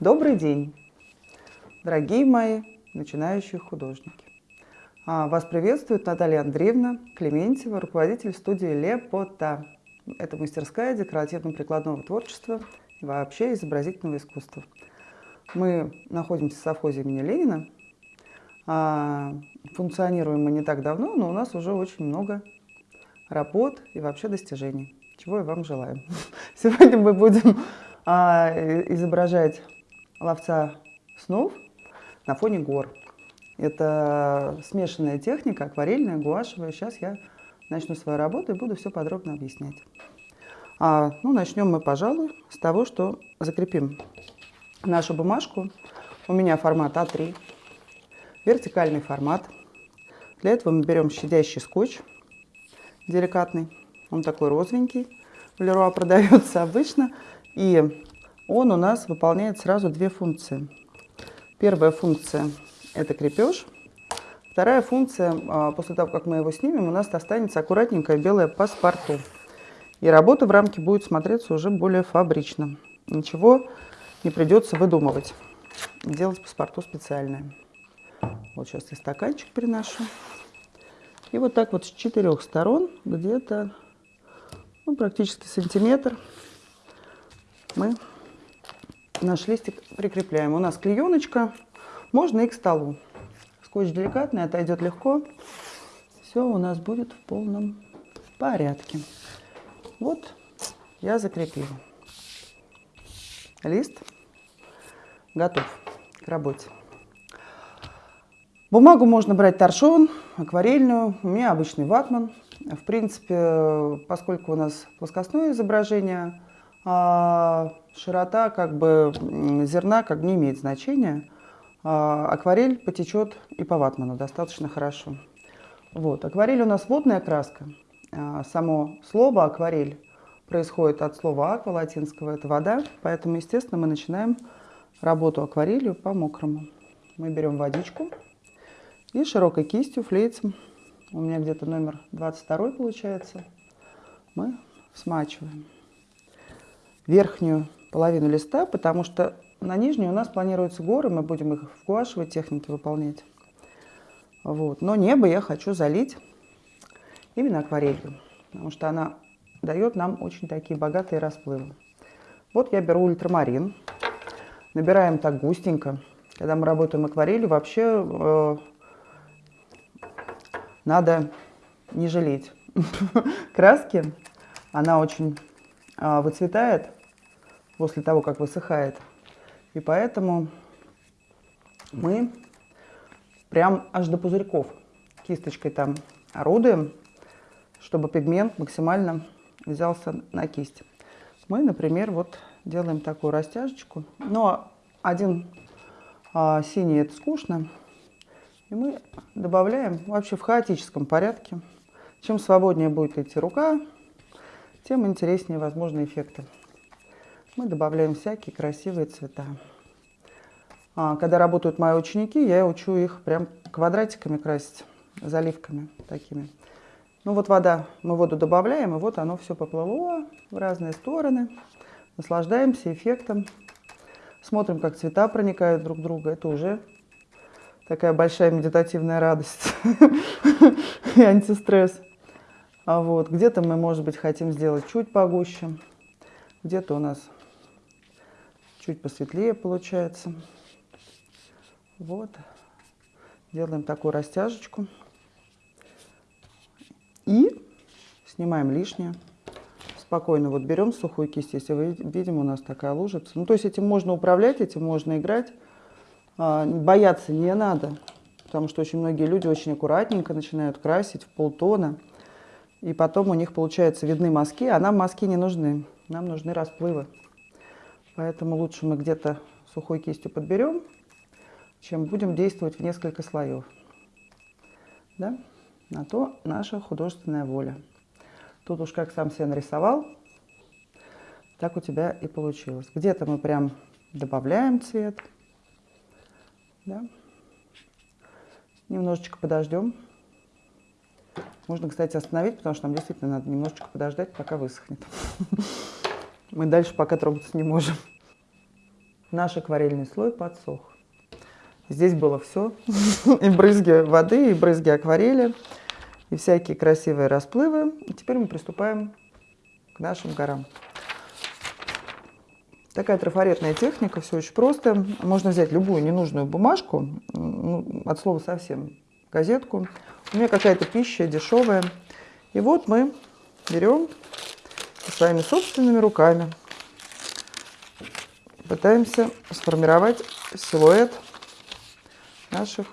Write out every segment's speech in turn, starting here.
Добрый день, дорогие мои начинающие художники. А, вас приветствует Наталья Андреевна Клементьева, руководитель студии Лепота. Это мастерская декоративно-прикладного творчества и вообще изобразительного искусства. Мы находимся в совхозе имени Ленина. А, функционируем мы не так давно, но у нас уже очень много работ и вообще достижений, чего я вам желаю. Сегодня мы будем а, изображать ловца снов на фоне гор. Это смешанная техника, акварельная, гуашевая. Сейчас я начну свою работу и буду все подробно объяснять. А, ну, начнем мы, пожалуй, с того, что закрепим нашу бумажку. У меня формат А3, вертикальный формат. Для этого мы берем щадящий скотч деликатный. Он такой розовенький. В Леруа продается обычно. И он у нас выполняет сразу две функции. Первая функция – это крепеж. Вторая функция, а, после того, как мы его снимем, у нас останется аккуратненькая белая паспорту. И работа в рамке будет смотреться уже более фабрично. Ничего не придется выдумывать. Делать паспорту специальное. Вот сейчас я стаканчик приношу. И вот так вот с четырех сторон, где-то ну, практически сантиметр, мы наш листик прикрепляем. У нас клееночка, можно и к столу. Скотч деликатный, отойдет легко. Все у нас будет в полном порядке. Вот я закрепила. Лист готов к работе. Бумагу можно брать торшон, акварельную. У меня обычный ватман. В принципе, поскольку у нас плоскостное изображение, широта как бы зерна как бы не имеет значения. А, акварель потечет и по ватману достаточно хорошо. Вот. Акварель у нас водная краска. А, само слово акварель происходит от слова аква латинского, это вода. Поэтому, естественно, мы начинаем работу акварелью по мокрому. Мы берем водичку и широкой кистью, флейцем, у меня где-то номер 22 получается, мы смачиваем верхнюю половину листа, потому что на нижней у нас планируются горы, мы будем их в гуашевой технике выполнять. Вот. Но небо я хочу залить именно акварелью, потому что она дает нам очень такие богатые расплывы. Вот я беру ультрамарин, набираем так густенько. Когда мы работаем акварелью, вообще э, надо не жалеть краски. Она очень выцветает после того, как высыхает. И поэтому мы прям аж до пузырьков кисточкой там орудуем, чтобы пигмент максимально взялся на кисть. Мы, например, вот делаем такую растяжечку. Но один а, синий это скучно. И мы добавляем вообще в хаотическом порядке. Чем свободнее будет идти рука, тем интереснее возможны эффекты мы добавляем всякие красивые цвета. А, когда работают мои ученики, я учу их прям квадратиками красить, заливками такими. Ну вот вода, мы воду добавляем, и вот оно все поплыло в разные стороны. Наслаждаемся эффектом. Смотрим, как цвета проникают друг в друга. Это уже такая большая медитативная радость и антистресс. А вот где-то мы, может быть, хотим сделать чуть погуще, где-то у нас чуть посветлее получается. Вот. Делаем такую растяжечку. И снимаем лишнее. Спокойно вот берем сухую кисть, если вы видим, у нас такая лужица. Ну, то есть этим можно управлять, этим можно играть. А, бояться не надо, потому что очень многие люди очень аккуратненько начинают красить в полтона. И потом у них, получается, видны мазки, а нам мазки не нужны. Нам нужны расплывы. Поэтому лучше мы где-то сухой кистью подберем, чем будем действовать в несколько слоев. Да? На то наша художественная воля. Тут уж как сам себе нарисовал, так у тебя и получилось. Где-то мы прям добавляем цвет. Да? Немножечко подождем. Можно, кстати, остановить, потому что нам действительно надо немножечко подождать, пока высохнет. Мы дальше пока трогаться не можем. наш акварельный слой подсох. Здесь было все. И брызги воды, и брызги акварели, и всякие красивые расплывы. И теперь мы приступаем к нашим горам. Такая трафаретная техника, все очень просто. Можно взять любую ненужную бумажку, ну, от слова совсем, газетку. У меня какая-то пища дешевая. И вот мы берем своими собственными руками, пытаемся сформировать силуэт наших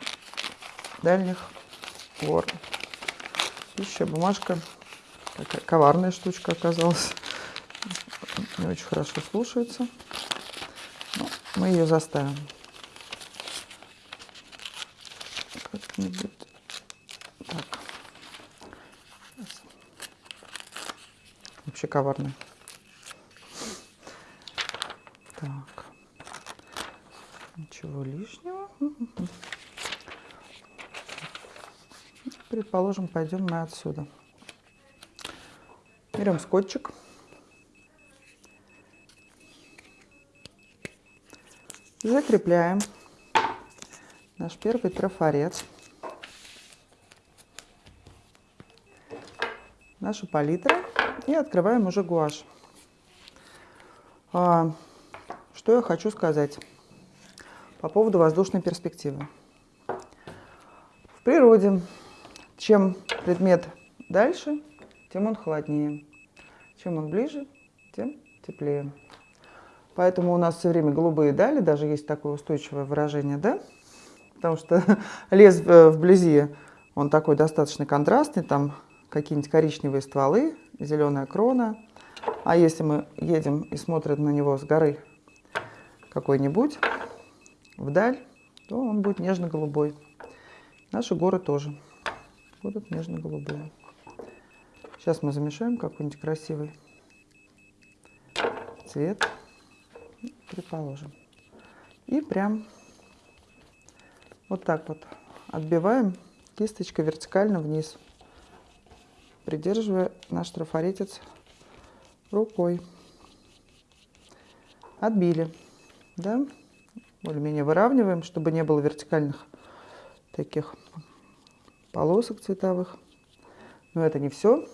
дальних гор. Пища, бумажка, такая коварная штучка оказалась не очень хорошо слушается. Но мы ее заставим. Как-нибудь Вообще коварный. Так. Ничего лишнего. Предположим, пойдем мы отсюда. Берем скотчик. Закрепляем наш первый трафарет. Наша палитра. И открываем уже гуашь. А, что я хочу сказать по поводу воздушной перспективы. В природе, чем предмет дальше, тем он холоднее. Чем он ближе, тем теплее. Поэтому у нас все время голубые дали, даже есть такое устойчивое выражение, да? Потому что лес э, вблизи, он такой достаточно контрастный, там какие-нибудь коричневые стволы, зеленая крона. А если мы едем и смотрим на него с горы какой-нибудь, вдаль, то он будет нежно-голубой. Наши горы тоже будут нежно-голубые. Сейчас мы замешаем какой-нибудь красивый цвет предположим. И прям вот так вот отбиваем кисточкой вертикально вниз, придерживая наш трафаретец рукой. Отбили, да, более-менее выравниваем, чтобы не было вертикальных таких полосок цветовых. Но это не все.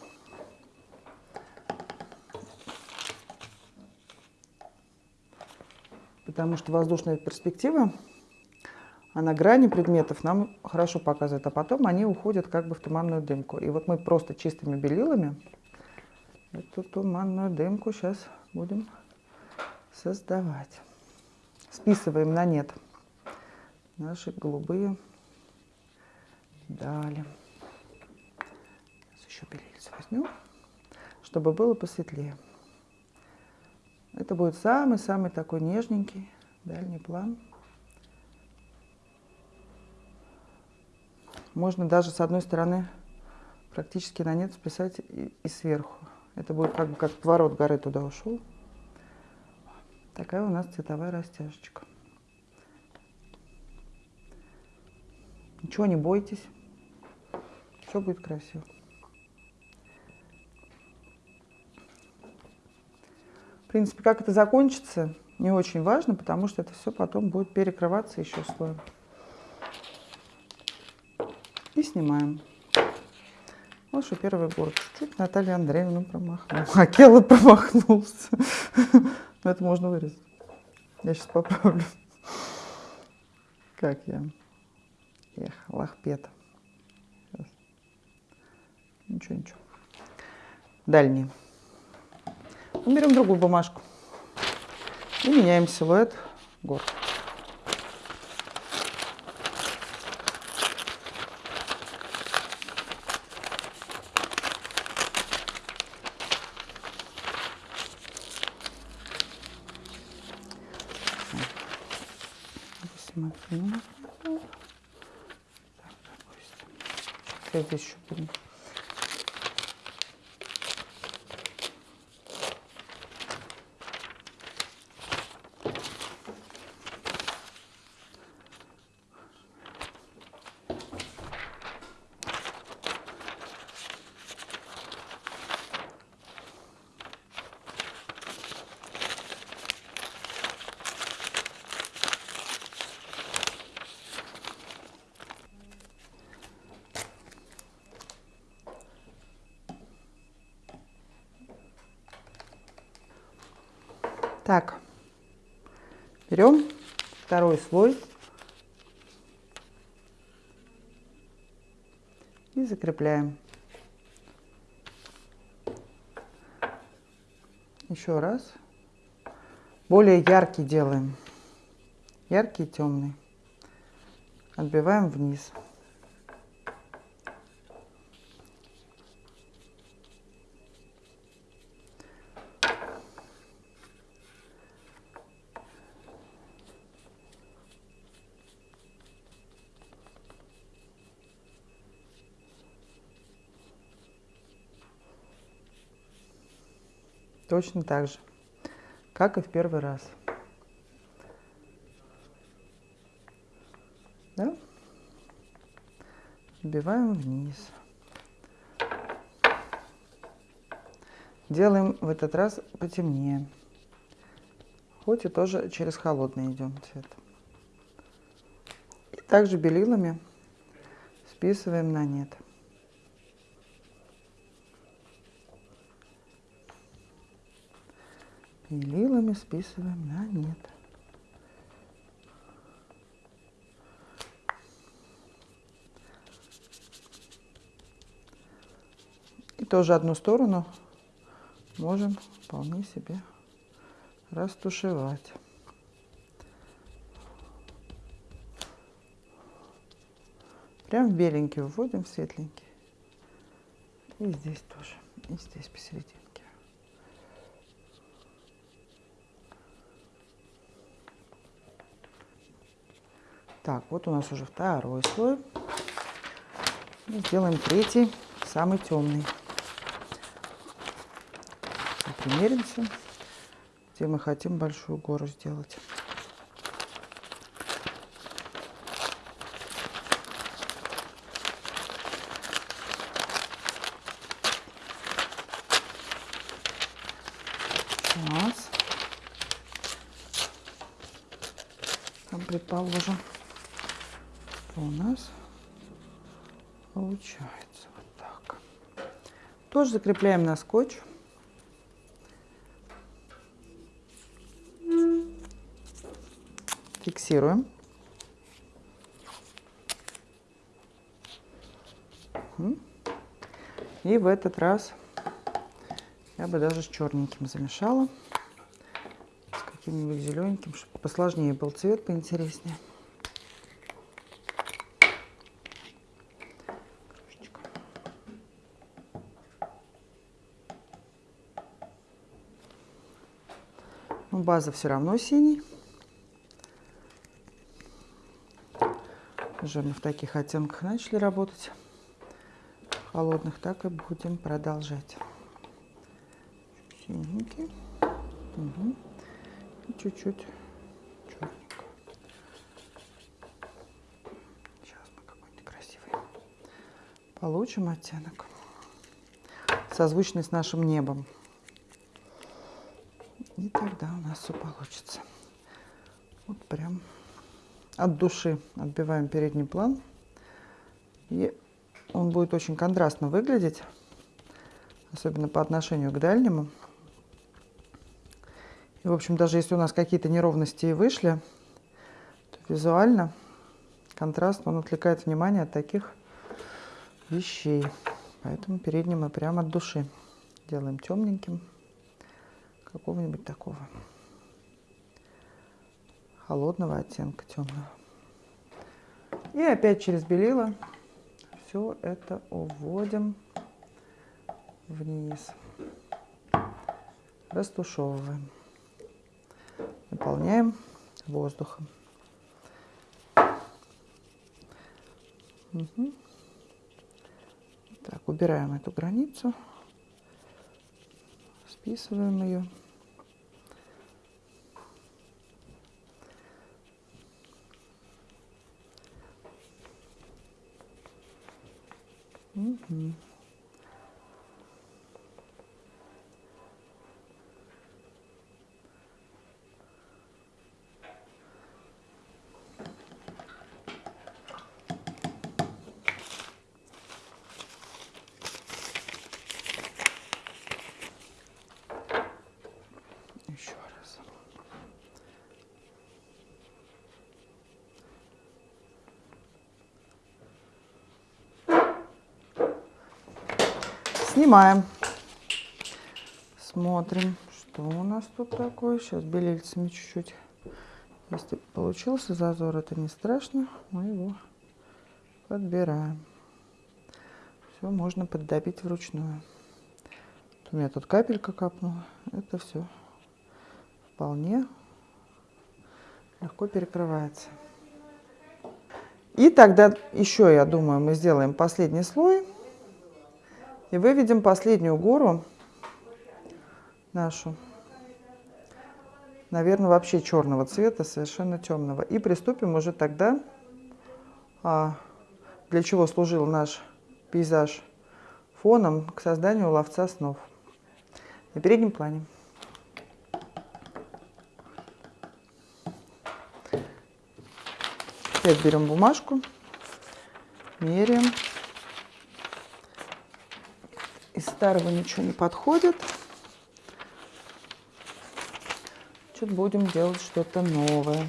потому что воздушная перспектива, она грани предметов нам хорошо показывает, а потом они уходят как бы в туманную дымку. И вот мы просто чистыми белилами эту туманную дымку сейчас будем создавать. Списываем на нет наши голубые дали. Сейчас еще белились возьмем, чтобы было посветлее. Это будет самый-самый такой нежненький дальний план. Можно даже с одной стороны практически на нет списать и, и сверху. Это будет как бы как поворот горы туда ушел. Такая у нас цветовая растяжечка. Ничего не бойтесь. Все будет красиво. В принципе, как это закончится, не очень важно, потому что это все потом будет перекрываться еще слоем. И снимаем. Что первый город. Чуть Наталья Андреевна промахнулась. А Келла промахнулся. Но это можно вырезать. Я сейчас поправлю. Как я. Эх, лахпета. Ничего, ничего. Дальний. Мы берем другую бумажку и меняем силуэт гор. Так, здесь еще будем Так, берем второй слой и закрепляем. Еще раз. Более яркий делаем. Яркий и темный. Отбиваем вниз. Точно так же, как и в первый раз. Да? Вбиваем вниз. Делаем в этот раз потемнее. Хоть и тоже через холодный идем цвет. И также белилами списываем на нет. Белилами списываем на нет. И тоже одну сторону можем вполне себе растушевать. Прям в беленький вводим, в светленький. И здесь тоже, и здесь посередине. Так, вот у нас уже второй слой. И сделаем третий, самый темный. Примеримся, где мы хотим большую гору сделать. Предположим у нас получается вот так. Тоже закрепляем на скотч. Фиксируем. И в этот раз я бы даже с черненьким замешала. С каким-нибудь зелененьким, чтобы посложнее был цвет, поинтереснее. Но база все равно синий. Уже мы в таких оттенках начали работать. Холодных так и будем продолжать. Синенький. Угу. Чуть-чуть. Сейчас мы какой-нибудь красивый получим оттенок. Созвучный с нашим небом. Нас все получится. Вот прям от души отбиваем передний план. И он будет очень контрастно выглядеть, особенно по отношению к дальнему. И, в общем, даже если у нас какие-то неровности и вышли, то визуально контраст, он отвлекает внимание от таких вещей. Поэтому передний мы прямо от души делаем темненьким какого-нибудь такого холодного оттенка темного. И опять через белила все это уводим вниз. Растушевываем. Наполняем воздухом. Угу. Так, убираем эту границу списываем ее. Угу. Еще раз. Снимаем. Смотрим, что у нас тут такое. Сейчас белильцами чуть-чуть. Если получился зазор, это не страшно. Мы его подбираем. Все можно поддобить вручную. У меня тут капелька капнула. Это все вполне легко перекрывается. И тогда еще, я думаю, мы сделаем последний слой. И выведем последнюю гору нашу. Наверное, вообще черного цвета, совершенно темного. И приступим уже тогда, а, для чего служил наш пейзаж фоном к созданию ловца снов на переднем плане. Опять берем бумажку, меряем. Из старого ничего не подходит. Чуть будем делать что-то новое.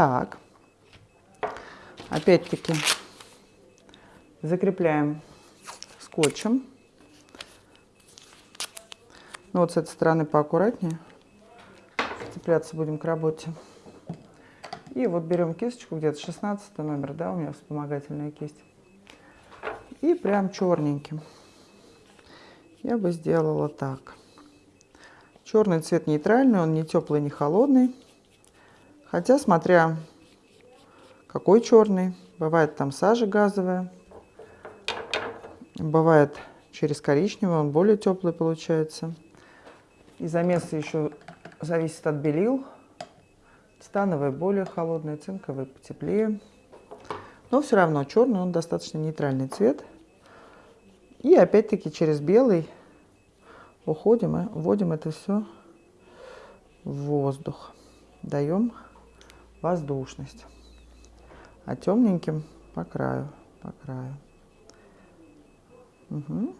Так, опять-таки закрепляем скотчем. Ну вот с этой стороны поаккуратнее. Цепляться будем к работе. И вот берем кисточку, где-то 16 номер, да, у меня вспомогательная кисть. И прям черненьким. Я бы сделала так. Черный цвет нейтральный, он не теплый, не холодный. Хотя, смотря какой черный, бывает там сажа газовая, бывает через коричневый, он более теплый получается. И замесы еще зависит от белил. Становый более холодный, цинковый потеплее. Но все равно черный, он достаточно нейтральный цвет. И опять-таки через белый уходим и вводим это все в воздух. Даем воздушность. А темненьким по краю, по краю. Угу.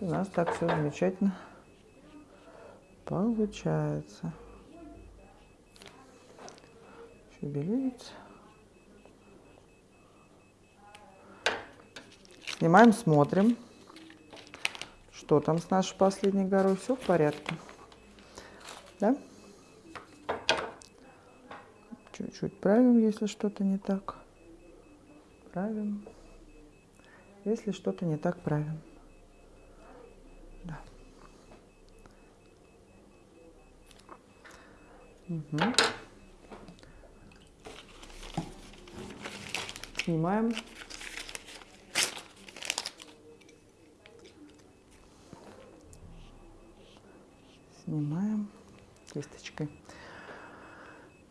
У нас так все замечательно получается. Шевелится. Снимаем, смотрим, что там с нашей последней горой. Все в порядке. Да? Чуть-чуть правим, если что-то не так. Правим. Если что-то не так, правим. Да. Угу. Снимаем кисточкой.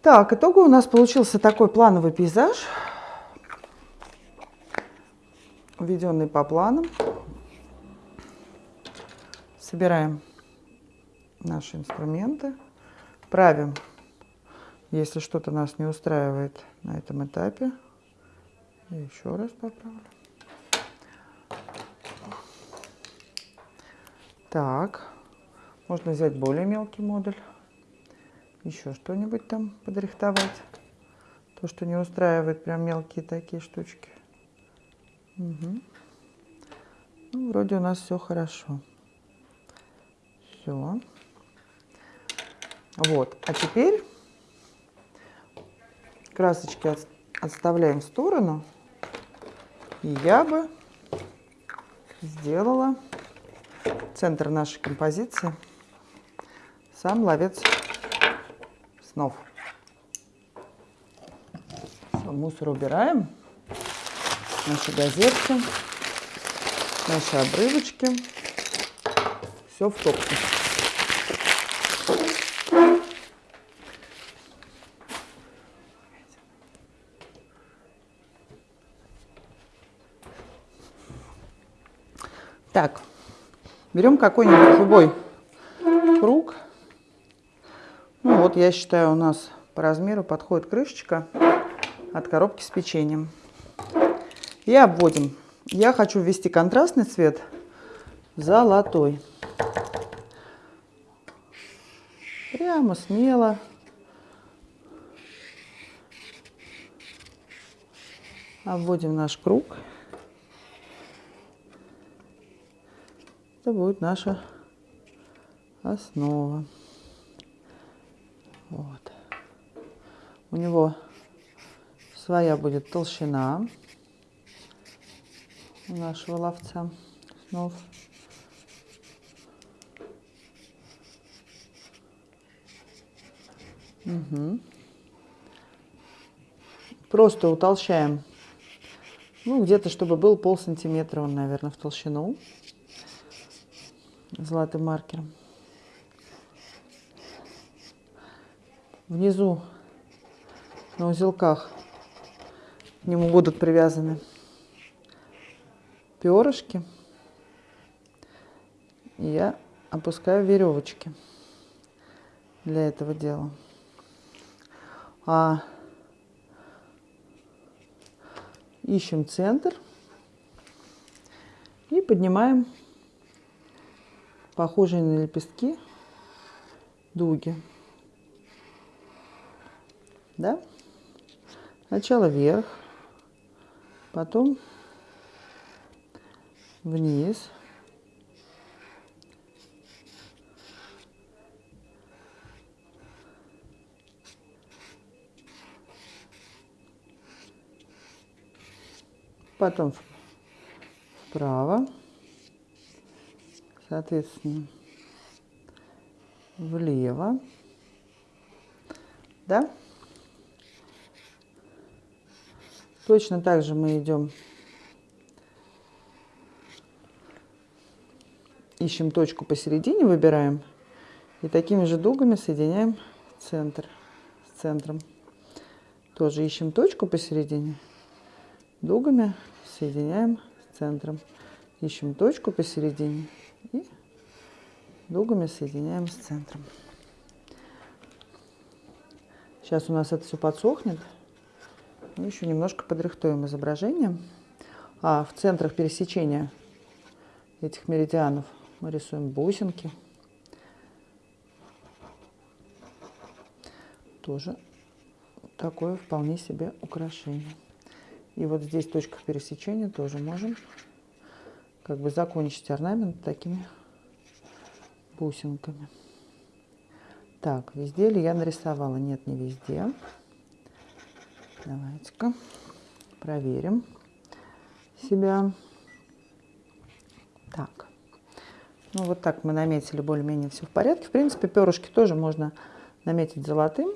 Так, итого у нас получился такой плановый пейзаж, введенный по планам. Собираем наши инструменты, правим, если что-то нас не устраивает на этом этапе. еще раз поправлю. Так, можно взять более мелкий модуль еще что-нибудь там подрихтовать. То, что не устраивает прям мелкие такие штучки. Угу. Ну, вроде у нас все хорошо. Все. Вот. А теперь красочки от, отставляем в сторону. И я бы сделала центр нашей композиции сам ловец снов. Все, мусор убираем. Наши газетки, наши обрывочки. Все в топку. Так, Берем какой-нибудь любой круг. Ну вот, я считаю, у нас по размеру подходит крышечка от коробки с печеньем. И обводим. Я хочу ввести контрастный цвет золотой. Прямо смело. Обводим наш круг. Это будет наша основа. Вот. У него своя будет толщина у нашего ловца снов. Угу. Просто утолщаем, ну, где-то, чтобы был пол сантиметра он, наверное, в толщину золотым маркером. Внизу на узелках к нему будут привязаны перышки. И я опускаю веревочки для этого дела. А ищем центр и поднимаем похожие на лепестки дуги. Да? Сначала вверх, потом вниз. Потом вправо, соответственно, влево, да? Точно так же мы идем ищем точку посередине, выбираем и такими же дугами соединяем центр с центром. Тоже ищем точку посередине, дугами соединяем с центром. Ищем точку посередине и дугами соединяем с центром. Сейчас у нас это все подсохнет. Мы еще немножко подрихтуем изображение. А в центрах пересечения этих меридианов мы рисуем бусинки. Тоже такое вполне себе украшение. И вот здесь точка пересечения тоже можем как бы закончить орнамент такими бусинками. Так, везде ли я нарисовала? Нет, не везде. Давайте-ка проверим себя. Так. Ну, вот так мы наметили более-менее все в порядке. В принципе, перышки тоже можно наметить золотым.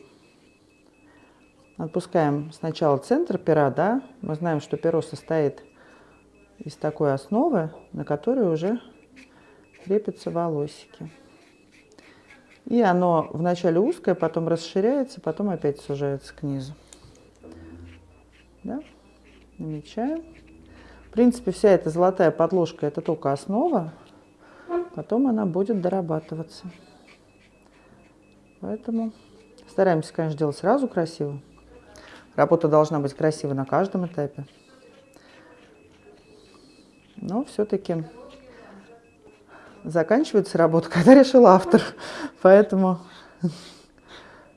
Отпускаем сначала центр пера, да. Мы знаем, что перо состоит из такой основы, на которой уже крепятся волосики. И оно вначале узкое, потом расширяется, потом опять сужается к низу. Да? Намечаем. В принципе, вся эта золотая подложка – это только основа. Потом она будет дорабатываться. Поэтому стараемся, конечно, делать сразу красиво. Работа должна быть красива на каждом этапе. Но все-таки заканчивается работа, когда решил автор. Поэтому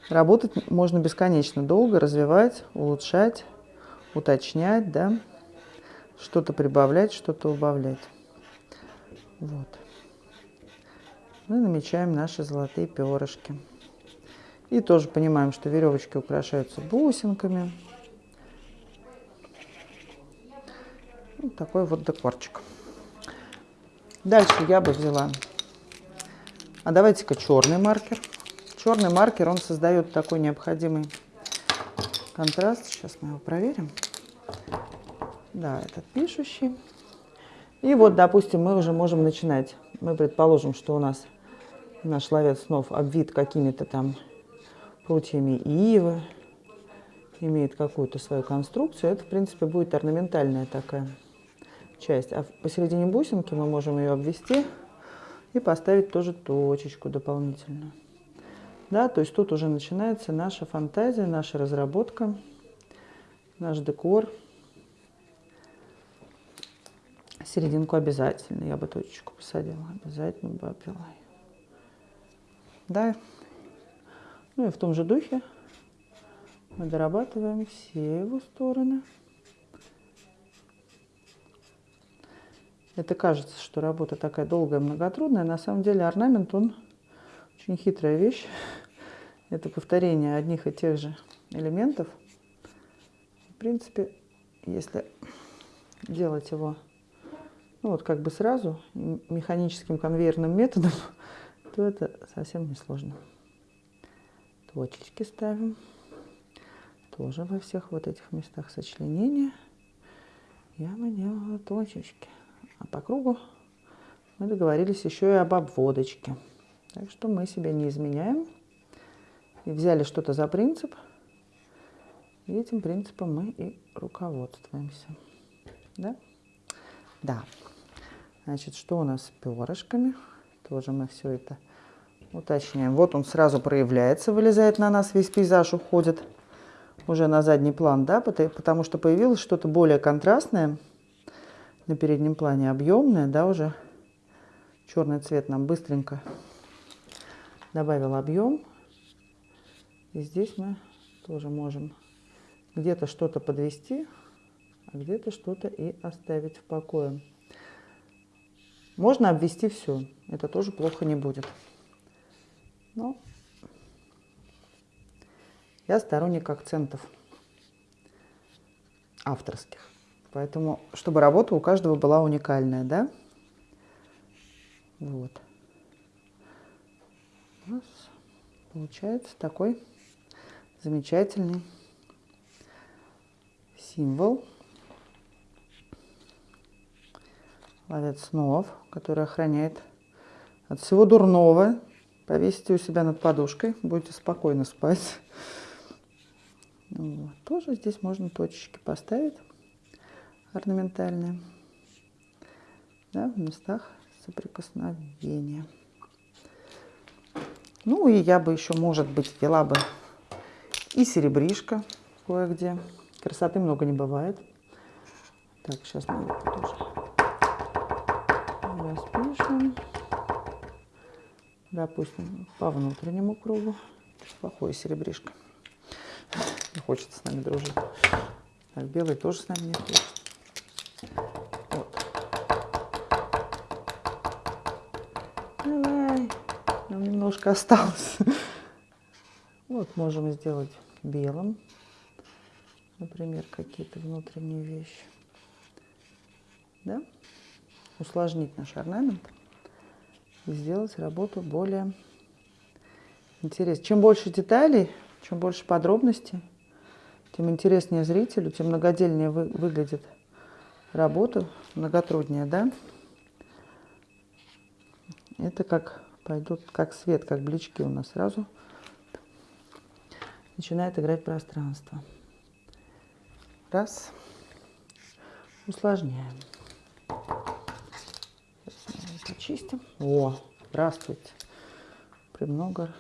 работать можно бесконечно долго, развивать, улучшать, уточнять, да, что-то прибавлять, что-то убавлять. Вот мы намечаем наши золотые перышки. И тоже понимаем, что веревочки украшаются бусинками. Вот такой вот декорчик. Дальше я бы взяла, а давайте-ка черный маркер. Черный маркер, он создает такой необходимый контраст. Сейчас мы его проверим. Да, этот пишущий. И вот, допустим, мы уже можем начинать. Мы предположим, что у нас наш ловец снов обвит какими-то там прутьями ивы, имеет какую-то свою конструкцию, это, в принципе, будет орнаментальная такая часть. А посередине бусинки мы можем ее обвести И поставить тоже точечку дополнительную. Да, то есть тут уже начинается наша фантазия, наша разработка, наш декор. Серединку обязательно, я бы точечку посадила, обязательно бы обвела Да, ну и в том же духе мы дорабатываем все его стороны. Это кажется, что работа такая долгая, многотрудная. На самом деле орнамент, он очень хитрая вещь. Это повторение одних и тех же элементов. Принципе, если делать его ну вот как бы сразу, механическим конвейерным методом, то это совсем не сложно. Точечки ставим. Тоже во всех вот этих местах сочленения я бы делала точечки. А по кругу мы договорились еще и об обводочке. Так что мы себя не изменяем. И взяли что-то за принцип. И этим принципом мы и руководствуемся. Да? Да. Значит, что у нас с перышками? Тоже мы все это уточняем. Вот он сразу проявляется, вылезает на нас, весь пейзаж уходит уже на задний план, да, потому что появилось что-то более контрастное на переднем плане, объемное, да, уже черный цвет нам быстренько добавил объем. И здесь мы тоже можем где-то что-то подвести, а где-то что-то и оставить в покое. Можно обвести все, это тоже плохо не будет. Но я сторонник акцентов авторских. Поэтому, чтобы работа у каждого была уникальная, да? Вот. У нас получается такой замечательный символ. Ловец снов, который охраняет от всего дурного. Повесите у себя над подушкой, будете спокойно спать. Вот. Тоже здесь можно точечки поставить орнаментальные да, в местах соприкосновения. Ну и я бы еще, может быть, ввела бы и серебришко кое-где. Красоты много не бывает. Так, сейчас мы тоже распишем. Допустим, по внутреннему кругу. Плохое серебришко. Не хочет с нами дружить. Так, белый тоже с нами не хочет. Вот. Давай. Нам немножко осталось. Вот можем сделать белым. Например, какие-то внутренние вещи. Да? Усложнить наш орнамент и сделать работу более интересной. Чем больше деталей, чем больше подробностей, тем интереснее зрителю, тем многодельнее вы, выглядит работа, многотруднее, да? Это как пойдут, как свет, как блички у нас сразу начинает играть пространство. Раз. Усложняем. Почистим. О, здравствуйте. Премного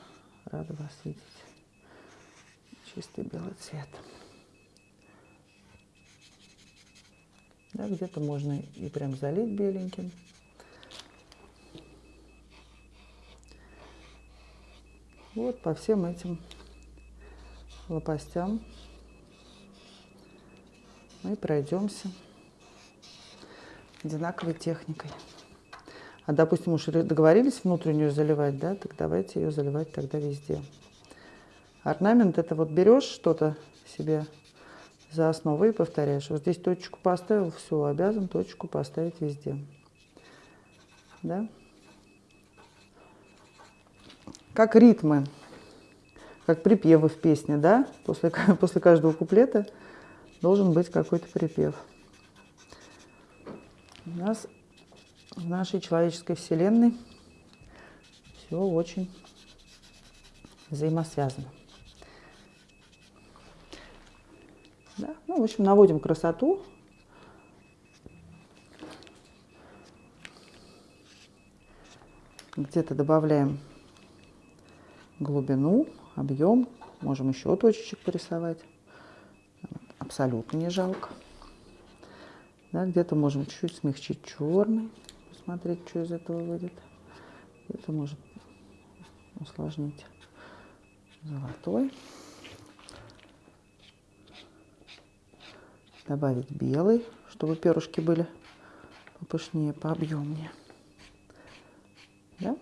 рада вас видеть. Чистый белый цвет. Да, где-то можно и прям залить беленьким. Вот по всем этим лопастям мы пройдемся одинаковой техникой. А, допустим, уж договорились внутреннюю заливать, да, так давайте ее заливать тогда везде. Орнамент это вот берешь что-то себе за основу и повторяешь. Вот здесь точку поставил, все, обязан точку поставить везде. Да? Как ритмы, как припевы в песне, да? После, после каждого куплета должен быть какой-то припев. У нас в нашей человеческой вселенной все очень взаимосвязано. Да? Ну, в общем, наводим красоту. Где-то добавляем глубину, объем. Можем еще точечек порисовать. Абсолютно не жалко. Да, Где-то можем чуть-чуть смягчить черный. Посмотреть, что из этого выйдет. Это может усложнить золотой. Добавить белый, чтобы перышки были попышнее, пообъемнее. Да?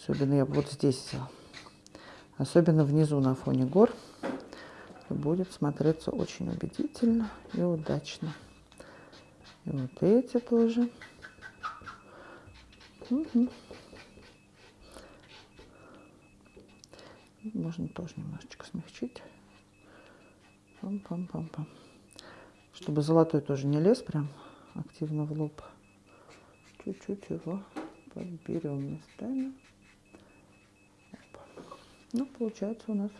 Особенно я вот здесь взяла. Особенно внизу на фоне гор будет смотреться очень убедительно и удачно. И вот эти тоже. Угу. Можно тоже немножечко смягчить. Пам-пам-пам-пам. Чтобы золотой тоже не лез прям активно в лоб. Чуть-чуть его подберем местами. Ну, получается у нас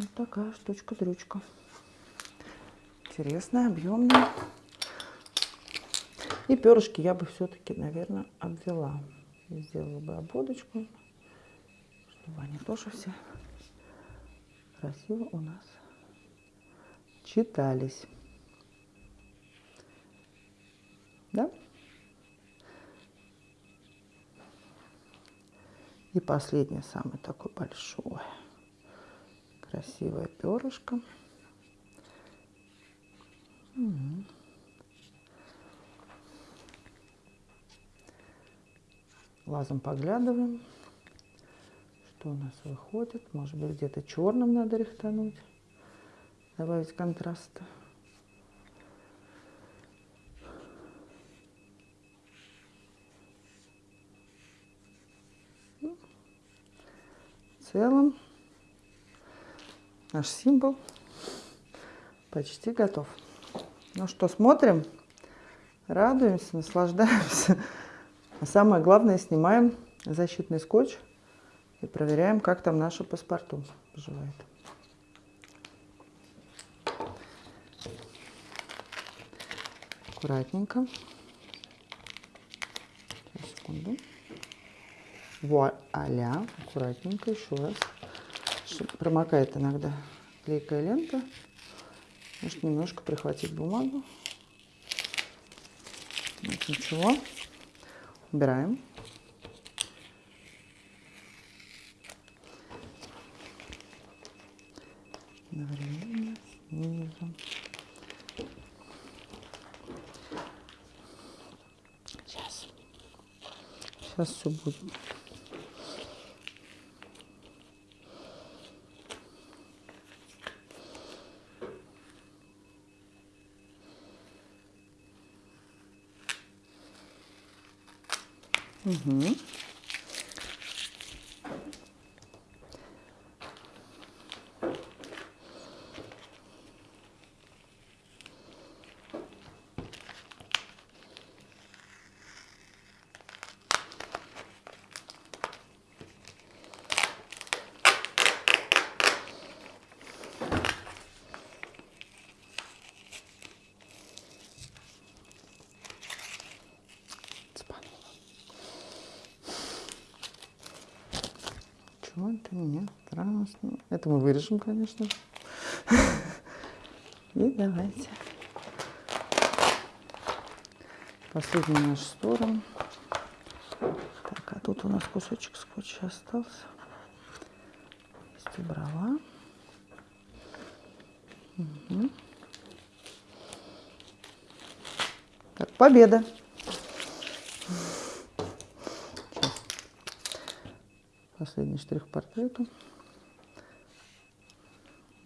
вот такая штучка-дрючка. Интересная, объемная. И перышки я бы все-таки, наверное, обвела. Сделала бы обводочку, чтобы они тоже все красиво у нас читались. Да? И последнее, самое такое большое, красивое перышко. Глазом поглядываем, что у нас выходит. Может быть, где-то черным надо рихтануть, добавить контраста. целом наш символ почти готов. Ну что, смотрим, радуемся, наслаждаемся. А самое главное, снимаем защитный скотч и проверяем, как там наше паспорту поживает. Аккуратненько. Сейчас, секунду. Вуаля, аккуратненько еще раз. Промокает иногда клейкая лента. Может немножко прихватить бумагу. Вот, ничего. Убираем. Одновременно снизу. Сейчас. Сейчас все будет. Угу. Это мне страшно? Это мы вырежем, конечно. И давайте. Последний наш сторону. Так, а тут у нас кусочек скотча остался. Есть убрала. Угу. Так, победа! Последний штрих портрету.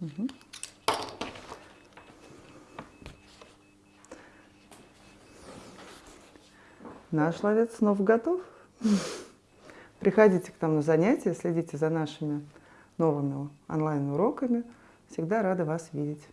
Угу. Наш ловец снова готов. Приходите к нам на занятия, следите за нашими новыми онлайн-уроками. Всегда рада вас видеть.